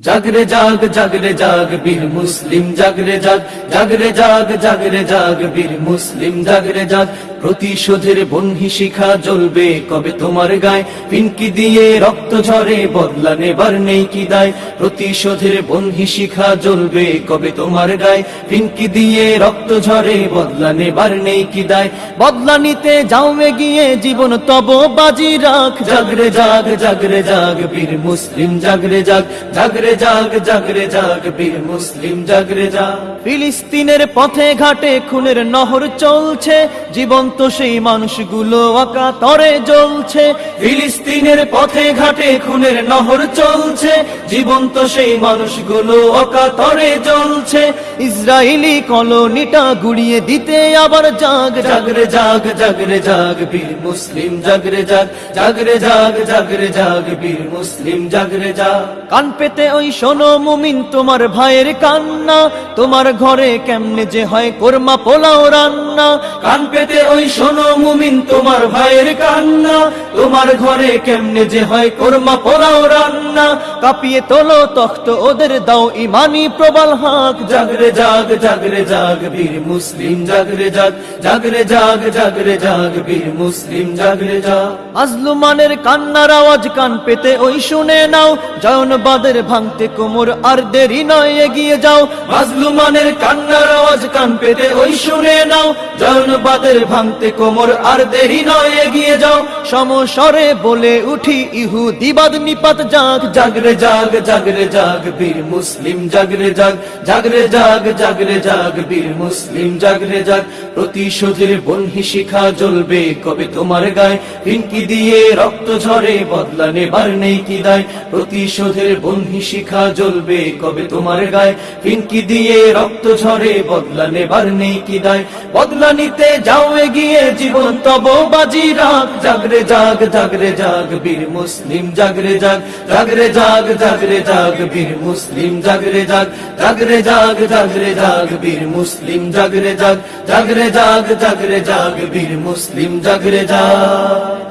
জাগরে জাগ জাগরে জাগ বীর মুসলিম জাগরে জাগ জাগরে জাগ জাগরে জাগ বীর মুসলিম জাগরে জাগ প্রতিশোধের বন্হি শিখা জ্বলবে কবে তোমার গায়ে? পিনকি দিয়ে রক্ত ঝরে, বদলা নেবার নেই কি দায়? প্রতিশোধের বন্হি শিখা জ্বলবে কবে তোমার গায়ে? পিনকি দিয়ে রক্ত ঝরে, বদলা নেবার নেই কি দায়? বদলা নিতে যাও গিয়ে জীবন তব বাজি রাখ। জাগরে জাগ জাগরে জাগ, বীর মুসলিম জাগরে জাগ। জাগরে জাগ জাগরে জাগ, বীর মুসলিম জাগরে জাগ। ফিলিস্তিনের পথে ঘাটে, খুনের নহর চলছে। জীবন্ত সেই মানুষগুলো আকা তরে জ্বলছে। ফিলিস্তিনের পথে ঘাটে খুনের নহর চলছে। জীবন্ত সেই মানুষগুলো আকা তরে জ্বলছে। ইসরায়েলি কলোনিটা গুড়িয়ে দিতে আবার জাগ জাগরে জাগ জাগরে জাগ বীর মুসলিম জাগরে জাগ জাগরে জাগ জাগরে জাগ বীর মুসলিম জাগরে জাগ। কান পেতে ওই শোনো মুমিন তোমার ভাইয়ের কান্না। তোমার ঘরে কেমনে যে হয় কোরমা পোলাও রান্না। কান পেতে ওই শোনো মুমিন, তোমার ভাইয়ের কান্না। তোমার ঘরে কেমনে যে হয় কোরমা পোলাও রান্না। কাঁপিয়ে তোলো তখ্ত ওদের, দাও ইমানি হাক। জাগরে জাগ জাগরে জাগ, বীর মুসলিম, জাগরে জাগ জাগরে জাগ জাগরে জাগ, বীর মুসলিম, জাগরে জাগ। আজলুমানের কান্নার আওয়াজ কান পেতে ওই শুনে নাও, জয়নবাদের ভাঙতে কোমর আর দেরি নয়, এগিয়ে যাও। মাজলুমানের কান্নার আওয়াজ কান পেতে ওই শুনে নাও, জয়নবাদের ভাঙতে কোমর আর দেরি নয়, এগিয়ে যাও। সমস্বরে বলে উঠি, ইহু দিবাদ নিপাত জাগ। জাগরে জাগ জাগরে জাগ, বীর মুসলিম, জাগরে জাগ। জাগরে জাগ জাগরে জাগ, বীর মুসলিম, জাগরে জাগ। প্রতিশোধের বন্হি শিখা জ্বলবে কবে তোমার গায়ে। পিঙ্কি দিয়ে রক্ত ঝরে, বদলা নেবার নেই কি দায়। প্রতিশোধের বন্হি শিখা জ্বলবে কবে তোমার গায়ে। পিঙ্কি দিয়ে রক্ত ঝরে, বদলা নেবার নেই কি দায়। বদলা নিতে যাও, এগিয়ে জীবন তব বাজি রাখ জাগরে জাগ জাগরে জাগ, বীর মুসলিম, জাগরে জাগ। জাগরে জাগ জাগরে জাগ, বীর মুসলিম, জাগরে জাগ। জাগরে জাগ জাগরে জাগ, বীর মুসলিম, জাগরে জাগ। জাগরে জাগ জাগরে জাগ, বীর মুসলিম, জাগরে জাগ।